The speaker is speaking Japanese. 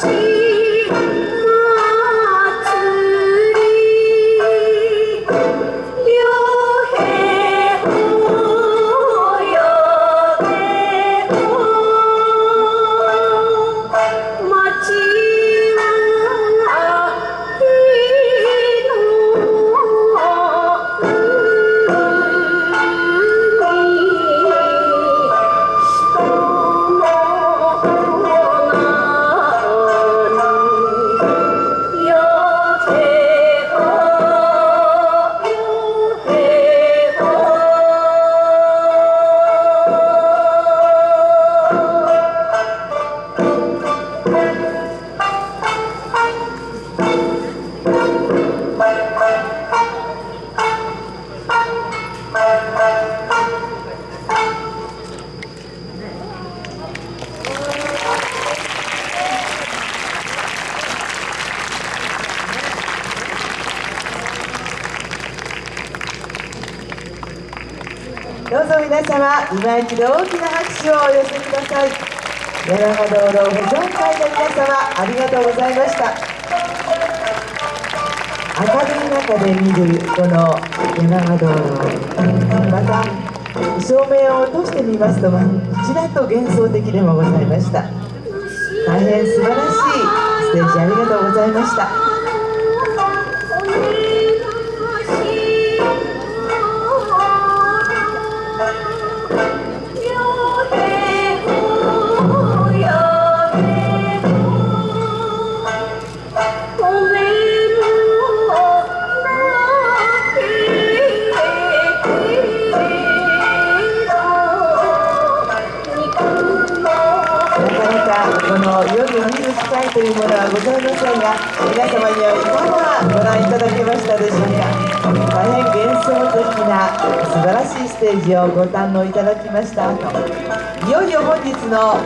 see. どうぞ皆様今一度大きな拍手をお寄せください。柳川道路保存会の皆様ありがとうございました。明るい中で見るこの柳川道路また照明を落としてみますとちらっと幻想的でもございました。大変素晴らしいステージありがとうございました。ものはございませんが皆様にはいかがご覧いただけましたでしょうか。大変幻想的な素晴らしいステージをご堪能いただきましたいよいよ本日の